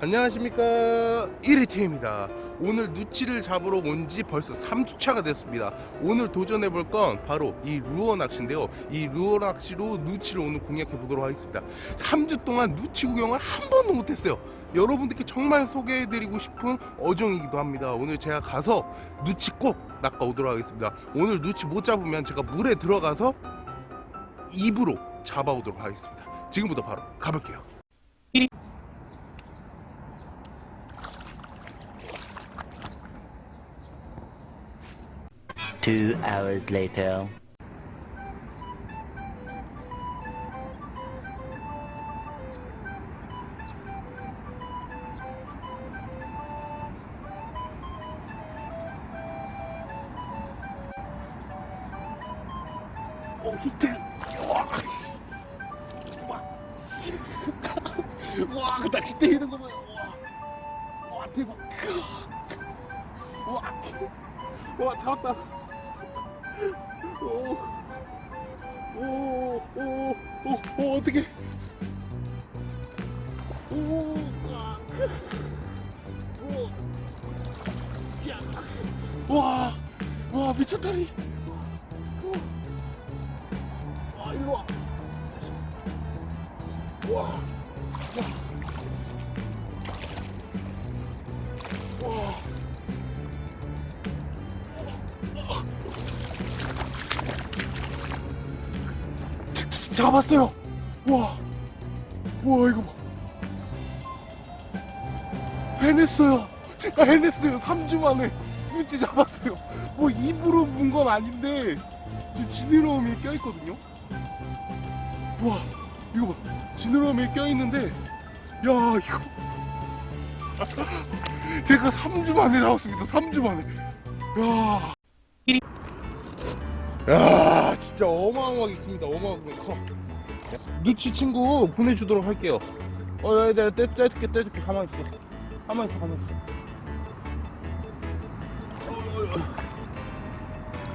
안녕하십니까. 1위팀입니다. 오늘 누치를 잡으러 온 지 벌써 3주차가 됐습니다. 오늘 도전해 볼 건 바로 이 루어 낚시인데요. 이 루어 낚시로 누치를 오늘 공략해 보도록 하겠습니다. 3주 동안 누치 구경을 한 번도 못했어요. 여러분들께 정말 소개해 드리고 싶은 어종이기도 합니다. 오늘 제가 가서 누치 꼭 낚아 오도록 하겠습니다. 오늘 누치 못 잡으면 제가 물에 들어가서 입으로 잡아 오도록 하겠습니다. 지금부터 바로 가볼게요 hours later. 오 히트 와, 와, 씨. 와, 그 낚싯대 있는 거 봐요. 와, 와 대박. 와, 와 잡았다. 오, 오, 오, 오, 오 어떻게? 오, 와, 오, 야, 와, 와 미쳤다리. 와, 이리 와. 와. 와. 잡았어요. 와. 와, 이거 봐. 해냈어요. 제가 해냈어요. 3주 만에. 눈치 잡았어요. 뭐 입으로 문 건 아닌데 지느러미에 껴있거든요. 와, 이거 봐. 지느러미에 껴있는데 야, 이거 제가 3주 만에 나왔습니다. 3주 만에. 야. 야, 진짜 어마어마하게 큽니다. 어마어마하게 커. 누치 친구 보내주도록 할게요. 어, 야, 내가 떼, 떼줄게, 떼줄게. 가만히 있어. 가만히 있어, 가만히 있어.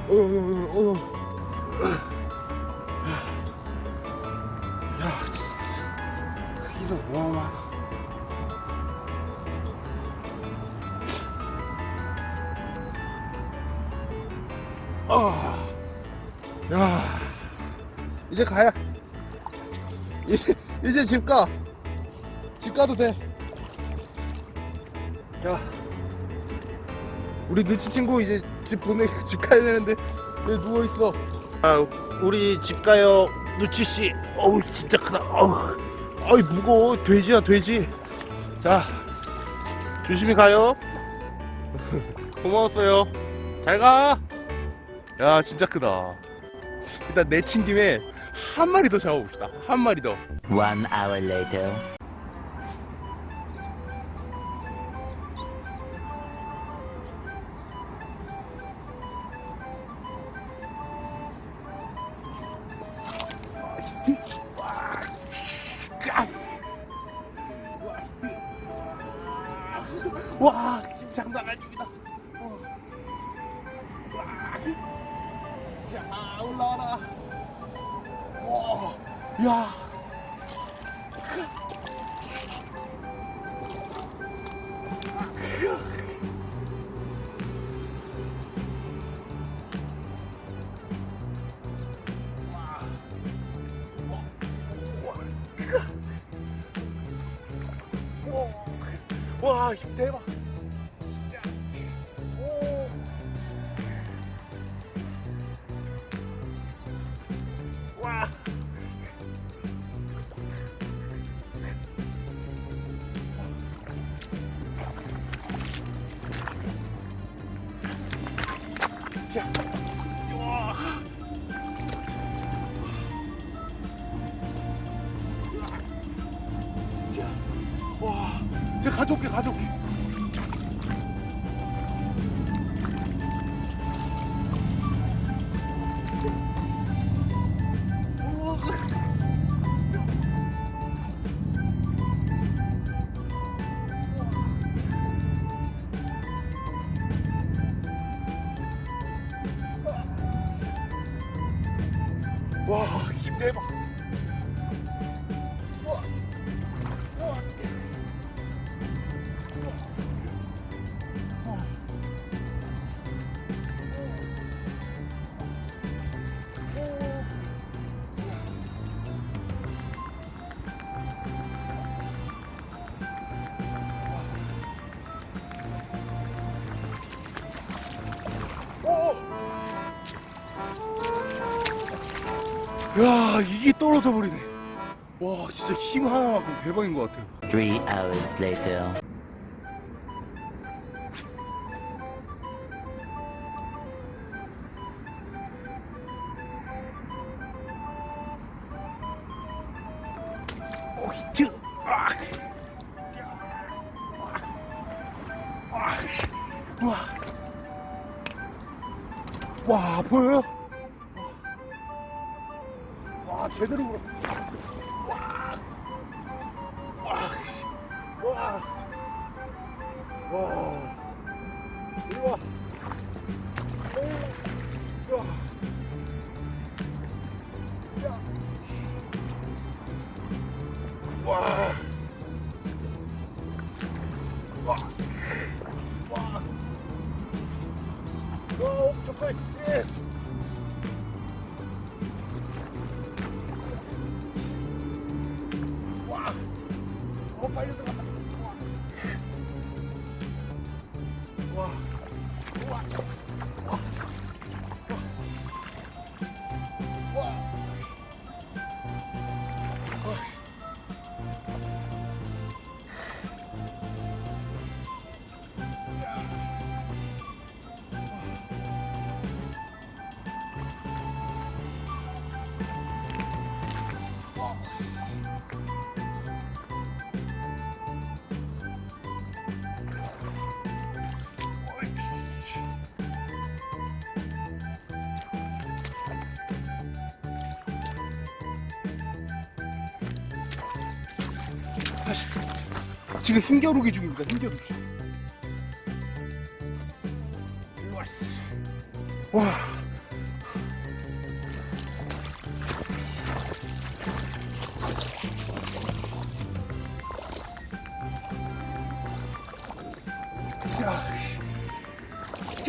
어, 어, 어, 어, 어. 야, 진짜. 크기도 어마어마하다. 아, 야, 이제 가야. 이제, 이제 집 가. 집 가도 돼. 야, 우리 누치 친구 이제 집 보내, 집 가야 되는데 왜 누워 있어? 아, 우리 집 가요, 누치 씨. 어우, 진짜 크다. 어우, 어이 무거워. 돼지야, 돼지. 자, 조심히 가요. 고마웠어요. 잘 가. 야 진짜 크다 일단 내친 김에 한 마리 더 잡아봅시다. 한 마리 더. One hour later. 와, 장난 아닙니 야 와, 힘 대박. 가 가져올게, 가져올 야 이게 떨어져 버리네 와 진짜 힘 하나만큼 대박인 것 같아요 Three hours later. 어 히트 아. 아. 와. 와 보여요? 제대로 물어 와. 와. 와. 와. 이리 와. 不好意思 다시 지금 힘겨루기 중입니다 힘겨루기 와.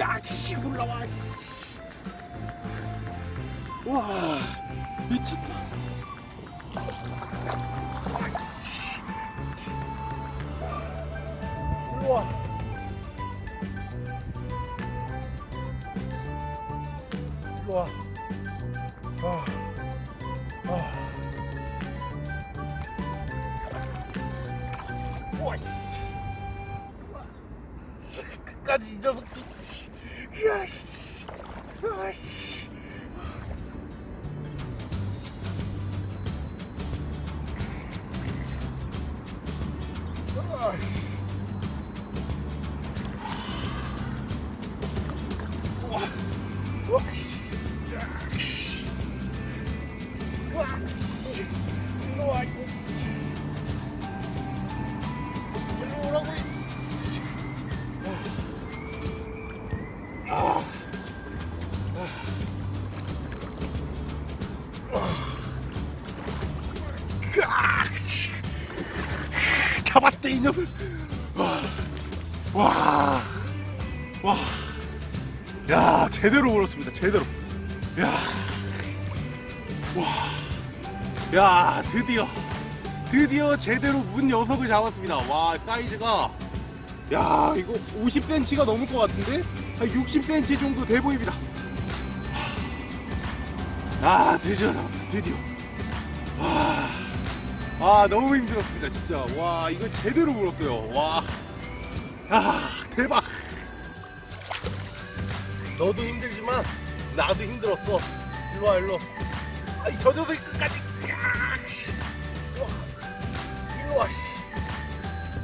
야, 씨, 올라와. 씨. 일로 와. 일로 와. 아. 아. 우와, 끝까지 이 녀석. 야, 씨. 아, 씨. 녀석. 와, 와, 와, 야 제대로 물었습니다 제대로. 야, 와, 야 드디어 드디어 제대로 문 녀석을 잡았습니다. 와 사이즈가 야 이거 50cm가 넘을 것 같은데? 한 60cm 정도 돼 보입니다. 아 드디어 드디어. 와. 아 너무 힘들었습니다 진짜. 와 이거 제대로 물었어요. 와. 아, 대박. 너도 힘들지만 나도 힘들었어. 일로와 일로. 아이 저 녀석이 끝까지. 일로와 씨.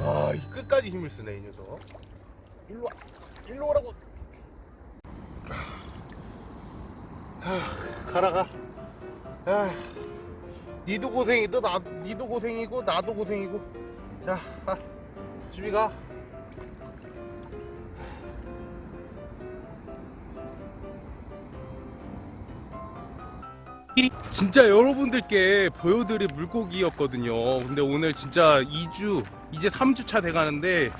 아, 이 끝까지 힘을 쓰네 이 녀석. 일로와 일로 오라고. 아, 살아가. 아. 니도 고생이고 나 니도 고생이고 나도 고생이고. 자 가. 집에 가. 진짜 여러분들께 보여드릴 물고기였거든요. 근데 오늘 진짜 2주 이제 3주차 돼가는데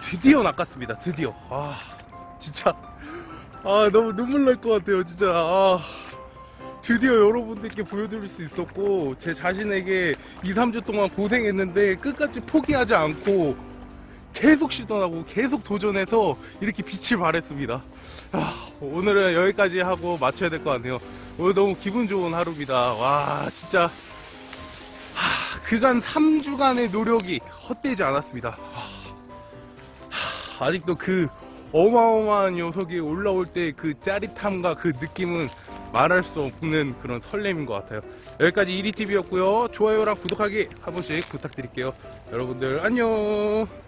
드디어 낚았습니다. 드디어. 아 진짜. 아 너무 눈물 날 것 같아요 진짜. 아. 드디어 여러분들께 보여드릴 수 있었고 제 자신에게 2, 3주 동안 고생했는데 끝까지 포기하지 않고 계속 시도하고 계속 도전해서 이렇게 빛을 발했습니다. 아, 오늘은 여기까지 하고 마쳐야 될 것 같네요. 오늘 너무 기분 좋은 하루입니다. 와, 진짜. 하, 그간 3주간의 노력이 헛되지 않았습니다. 하, 하, 아직도 그 어마어마한 녀석이 올라올 때 그 짜릿함과 그 느낌은 말할 수 없는 그런 설렘인 것 같아요. 여기까지 1위TV였고요. 좋아요랑 구독하기 한 번씩 부탁드릴게요. 여러분들 안녕!